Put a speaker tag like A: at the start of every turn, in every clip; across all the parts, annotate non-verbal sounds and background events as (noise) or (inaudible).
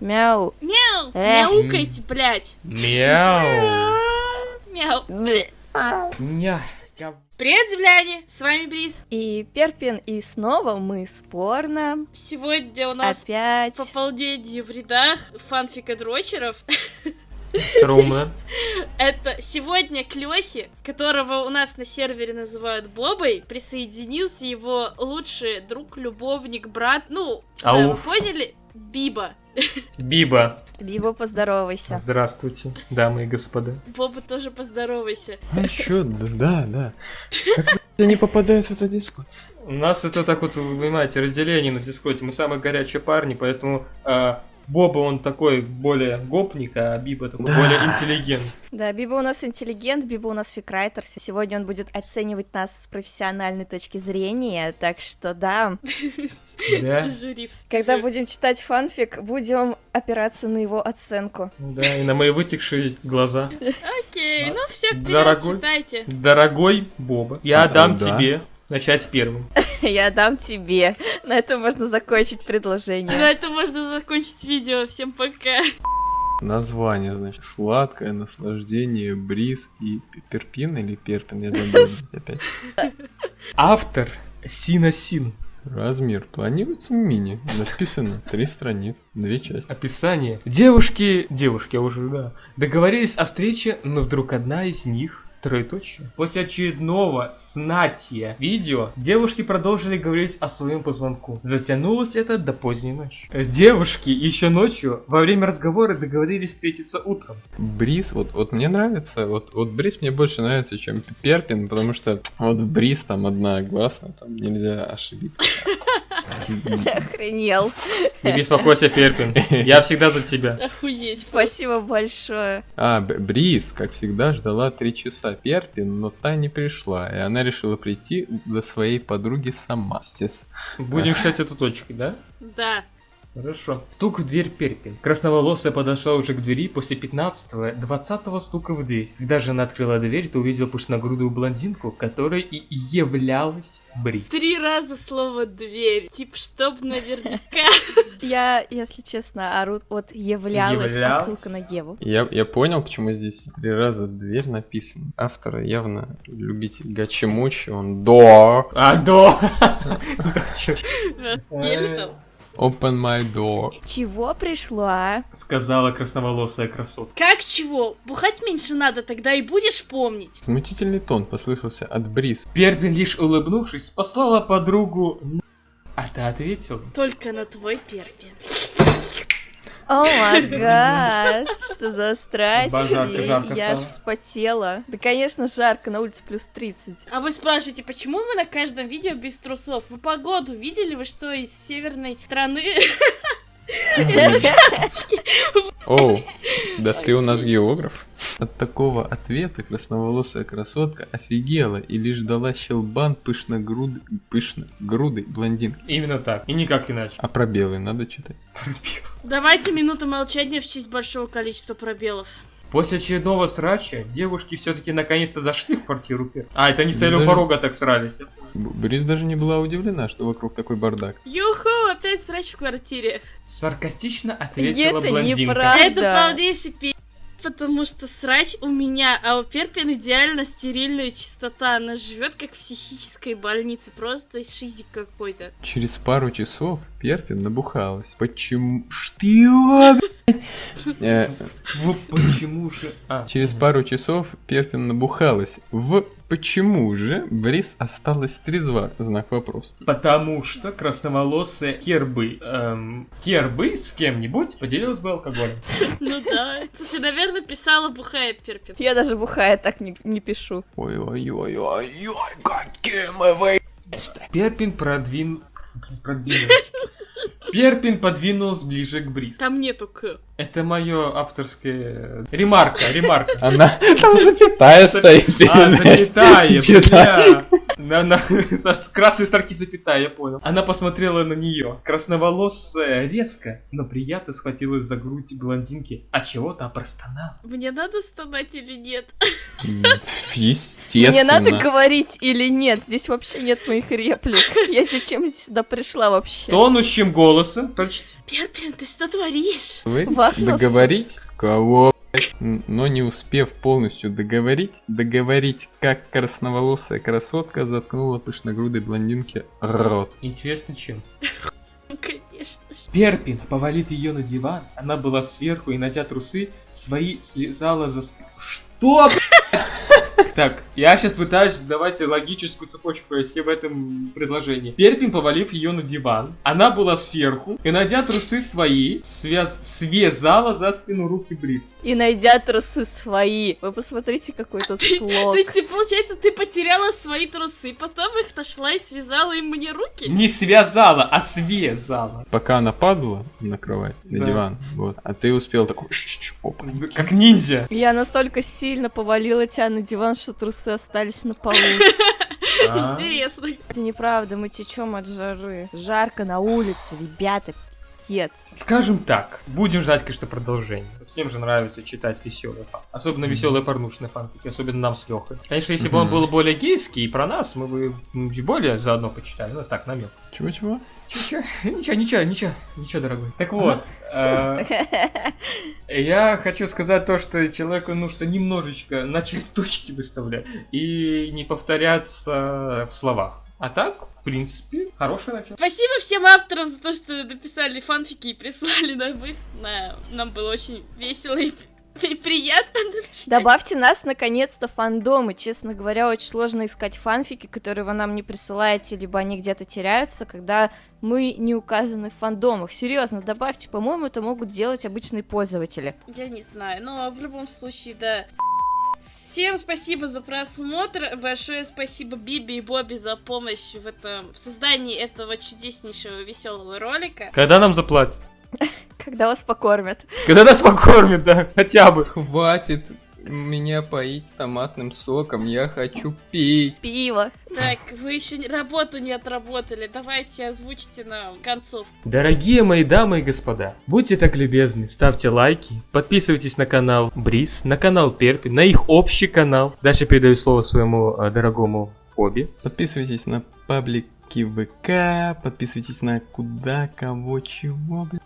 A: Мяу.
B: Мяу! Мяукайте, блядь!
C: Мяу. (laughs)
B: Мяу!
C: Гав-
B: Привет, земляне! С вами Бриз.
A: И Перпин, и снова мы спорно.
B: Сегодня у нас
A: Опять.
B: пополнение в рядах фанфика дрочеров.
C: Стрёмно. (laughs)
B: Это сегодня к Лёхе, которого у нас на сервере называют Бобой, присоединился его лучший друг, любовник, брат, ну, да, вы поняли? Биба.
C: Биба.
A: Биба, поздоровайся.
C: Здравствуйте, дамы и господа.
B: Боба тоже поздоровайся.
D: А чё, да, да, да. Как не попадает в этот диско?
C: У нас это так вот, вы понимаете, разделение на дискоте. Мы самые горячие парни, поэтому а, Боба он такой более гопник, а Биба такой
D: Да.
C: более интеллигент.
A: Да, Биба у нас интеллигент, Биба у нас фикрайтер. Сегодня он будет оценивать нас с профессиональной точки зрения, так что да.
C: Да? (laughs)
A: Когда будем читать фанфик, будем опираться на его оценку.
C: Да, и на мои вытекшие глаза.
B: Окей, ну все, вперед,
C: Дорогой.
B: читайте.
C: Дорогой Боба, я
D: А,
C: дам
D: да.
C: тебе начать первым. (laughs)
A: Я дам тебе. На этом можно закончить
B: На
A: предложение.
B: этом можно закончить видео. Всем пока.
D: Название, значит, сладкое наслаждение, бриз и перпин или перпин, я забыл (laughs) опять.
C: Автор Синасин.
D: Размер планируется мини. Написано три страниц, две части.
C: Описание. Девушки, девушки уже, да, договорились о встрече, но вдруг одна из них Троеточие. После очередного снатия видео девушки продолжили говорить о своем позвонку. Затянулось это до поздней ночи. Э, Девушки еще ночью во время разговора договорились встретиться утром.
D: Бриз, вот, вот мне нравится, вот, вот бриз мне больше нравится, чем перпин, потому что вот бриз там одна гласная, там нельзя ошибиться.
A: Охренел.
C: Не беспокойся, Перпин. Я всегда за тебя.
B: Охуеть.
A: Спасибо большое.
D: А, Бриз, как всегда, ждала три часа Перпин, но та не пришла, и она решила прийти до своей подруги сама.
C: Будем считать эту точкой, да?
B: Да.
C: Хорошо. Стук в дверь Перпин. Красноволосая подошла уже к двери после 15-го, 20-го стука в дверь. Когда же она открыла дверь, то увидела пышногрудую блондинку, которой и являлась Бриз.
B: Три раза слово дверь. Типа, чтоб наверняка. (laughs)
A: Я, если честно, ору от являлась, отсылка на Еву.
D: Я, я понял, почему здесь три раза дверь написано. Автор явно любитель гачи-мучи, он до
C: А, (laughs) (laughs) да! Точно.
B: Еле там.
D: Open my door.
A: Чего пришла?
C: Сказала красноволосая красотка.
B: Как чего? Бухать меньше надо, тогда и будешь помнить.
D: Смутительный тон послышался от Бриз.
C: Перпин, лишь улыбнувшись, послала подругу... н- А ты ответил?
B: Только на твой перпин.
A: О май гад, что за страсти.
C: Ба, жарко, жарко
A: Я аж вспотела. Да, конечно, жарко, на улице плюс 30.
B: А вы спрашиваете, почему вы на каждом видео без трусов? Вы погоду видели? Вы что, из северной страны?
D: Оу, да ты у нас географ. От такого ответа красноволосая красотка офигела и лишь дала щелбан пышногруд... пышногрудой блондинки.
C: Именно так. И никак иначе.
D: А пробелы надо читать.
B: Давайте минуту молчания в честь большого количества пробелов.
C: После очередного срача девушки все-таки наконец-то зашли в квартиру. А, это они стояли у
D: Даже-
C: порога так срались.
D: Б- Бриз даже не была удивлена, что вокруг такой бардак.
B: Юху, опять срач в квартире.
C: Саркастично ответила
A: Это
C: блондинка.
A: неправда.
B: Это полнейший пи***, потому что срач у меня, а у Перпин идеально стерильная чистота. Она живет как в психической больнице, просто шизик какой-то.
D: Через пару часов Перпин набухалась. Почему? Что? (laughs) Э,
C: почему же... А,
D: Через пару часов Перпин набухалась. В почему же Бриз осталась трезва? Знак вопроса.
C: Потому что красноволосая Кербы, эм, Кербы с кем-нибудь поделилась бы алкоголем. (laughs)
B: Ну да. Слушай, наверное, писала бухает Перпин.
A: Я даже бухая так не, не пишу.
D: Ой-ой-ой-ой-ой, какие мы вы...
C: Перпин продвин... Блин, продвинулась. Перпин подвинулась ближе к Бриз.
B: Там нету к.
C: Это мое авторское... Ремарка, ремарка. (laughs)
D: Она... Там запятая стоит.
C: А, запятая, (laughs) бля. На, на, (laughs) с красной строки запятая, я понял. Она посмотрела на нее. Красноволосая резко, но приятно схватилась за грудь блондинки, от чего то простонала.
B: Мне надо стонать или нет?
D: Естественно.
A: Мне надо говорить или нет? Здесь вообще нет моих реплик. Я зачем сюда пришла вообще?
C: Тонущим голосом, почти.
B: Перпин, ты что творишь?
D: Договорить? Договорить? Кого? Но не успев полностью договорить, договорить, как красноволосая красотка заткнула пышногрудой блондинке рот.
C: Интересно, чем? (laughs)
B: Конечно.
C: Перпин, повалив ее на диван, она была сверху и, надя трусы, свои слезала за... Что? Так, я сейчас пытаюсь давать логическую цепочку провести в этом предложении. Перпин, повалив ее на диван, она была сверху и, надя трусы свои, связ... связала за спину руки Бриз.
A: И найдя трусы свои. Вы посмотрите, какой тут
B: Ты-
A: слог.
B: То есть, ты, получается, ты потеряла свои трусы, потом их нашла и связала им мне руки?
C: Не связала, а связала.
D: Пока она падала на кровать, на
C: Да.
D: диван, вот, а ты успел такой, «Ш-ш-ш, опа.
C: Как ниндзя.
A: Я настолько сильно повалила тебя на диван, что трусы остались на полу. (laughs)
B: Интересно.
A: Это неправда, мы течем от жары. Жарко на улице, ребята, пиздец.
C: Скажем так, будем ждать, конечно, продолжения. Всем же нравится читать веселые фан. Особенно веселые порнушные фанфики, особенно нам с Лехой. Конечно, если бы он был более гейский и про нас, мы бы и более заодно почитали. Ну так, намек.
D: Чего-чего?
C: Ничего, (laughs) ничего, ничего, ничего, ничего, дорогой. Так вот, э, (laughs) я хочу сказать то, что человеку нужно немножечко начать точки выставлять и не повторяться в словах. А так, в принципе, хорошее начало.
B: Спасибо всем авторам за то, что написали фанфики и прислали нам их. На- Нам было очень весело и, (laughs) приятно читать.
A: Добавьте нас наконец-то фандомы. Честно говоря, очень сложно искать фанфики, которые вы нам не присылаете, либо они где-то теряются, когда мы не указаны в фандомах. Серьезно, добавьте, по-моему, это могут делать обычные пользователи.
B: Я не знаю, но в любом случае, да. Всем спасибо за просмотр. Большое спасибо Биби и Бобби за помощь в этом в создании этого чудеснейшего веселого ролика.
C: Когда нам заплатят? (laughs)
A: Когда вас покормят.
C: Когда нас покормят, да, хотя бы.
D: Хватит меня поить томатным соком, я хочу пить.
A: Пиво.
B: Так, вы еще работу не отработали. Давайте озвучите нам концовку.
C: Дорогие мои дамы и господа, будьте так любезны, ставьте лайки, подписывайтесь на канал Бриз, на канал Перпи, на их общий канал. Дальше передаю слово своему э, дорогому Оби.
D: Подписывайтесь на паблики ВК, подписывайтесь на куда, кого, чего, блин.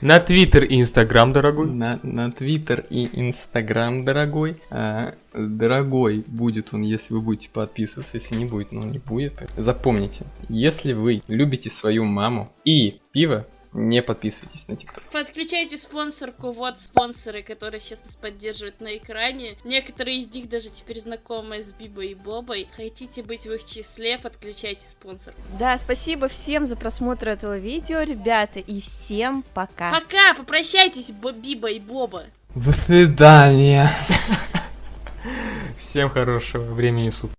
C: На Твиттер и Инстаграм, дорогой.
D: На, на Твиттер и Инстаграм, дорогой. А, дорогой будет он, если вы будете подписываться, если не будет, ну не будет. Запомните, если вы любите свою маму и пиво, не подписывайтесь на ТикТок.
B: Подключайте спонсорку, вот спонсоры, которые сейчас нас поддерживают на экране. Некоторые из них даже теперь знакомы с Бибой и Бобой. Хотите быть в их числе, подключайте спонсорку.
A: Да, спасибо всем за просмотр этого видео, ребята, и всем пока.
B: Пока, попрощайтесь, Биба и Боба.
D: До свидания.
C: Всем хорошего времени суток.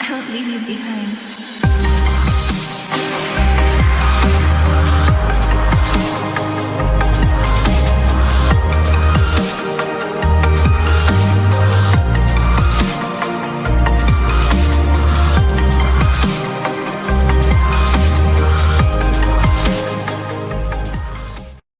E: I won't leave you behind.